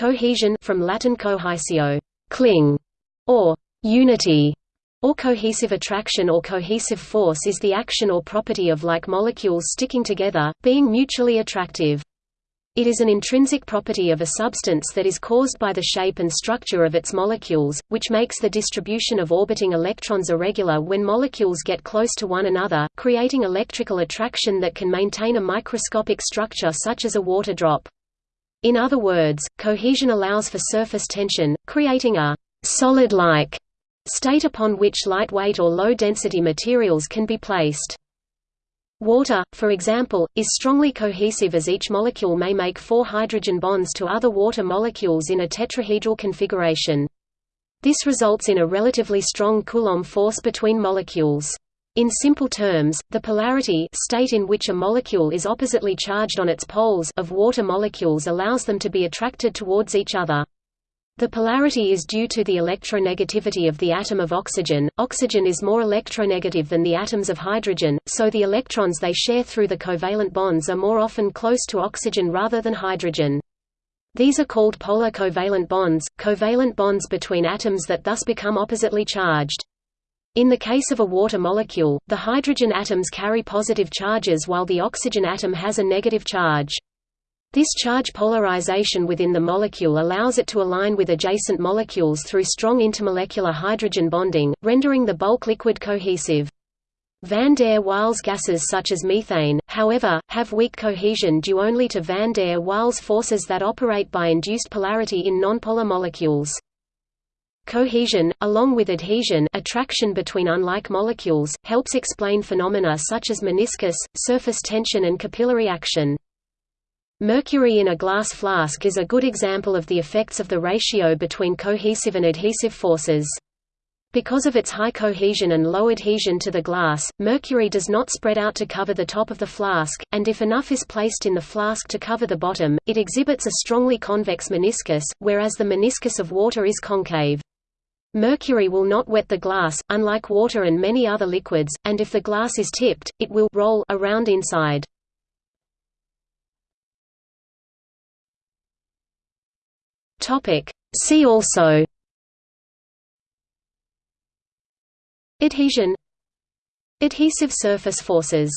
Cohesion from Latin cohesio, cling, or unity, or cohesive attraction or cohesive force is the action or property of like molecules sticking together, being mutually attractive. It is an intrinsic property of a substance that is caused by the shape and structure of its molecules, which makes the distribution of orbiting electrons irregular when molecules get close to one another, creating electrical attraction that can maintain a microscopic structure such as a water drop. In other words, cohesion allows for surface tension, creating a solid-like state upon which lightweight or low-density materials can be placed. Water, for example, is strongly cohesive as each molecule may make four hydrogen bonds to other water molecules in a tetrahedral configuration. This results in a relatively strong Coulomb force between molecules. In simple terms, the polarity state in which a molecule is oppositely charged on its poles of water molecules allows them to be attracted towards each other. The polarity is due to the electronegativity of the atom of oxygen. Oxygen is more electronegative than the atoms of hydrogen, so the electrons they share through the covalent bonds are more often close to oxygen rather than hydrogen. These are called polar covalent bonds, covalent bonds between atoms that thus become oppositely charged. In the case of a water molecule, the hydrogen atoms carry positive charges while the oxygen atom has a negative charge. This charge polarization within the molecule allows it to align with adjacent molecules through strong intermolecular hydrogen bonding, rendering the bulk liquid cohesive. Van der Waals gases such as methane, however, have weak cohesion due only to van der Waals forces that operate by induced polarity in nonpolar molecules. Cohesion, along with adhesion attraction between unlike molecules, helps explain phenomena such as meniscus, surface tension and capillary action. Mercury in a glass flask is a good example of the effects of the ratio between cohesive and adhesive forces. Because of its high cohesion and low adhesion to the glass, mercury does not spread out to cover the top of the flask, and if enough is placed in the flask to cover the bottom, it exhibits a strongly convex meniscus, whereas the meniscus of water is concave. Mercury will not wet the glass, unlike water and many other liquids, and if the glass is tipped, it will roll around inside. See also. Adhesion. Adhesive surface forces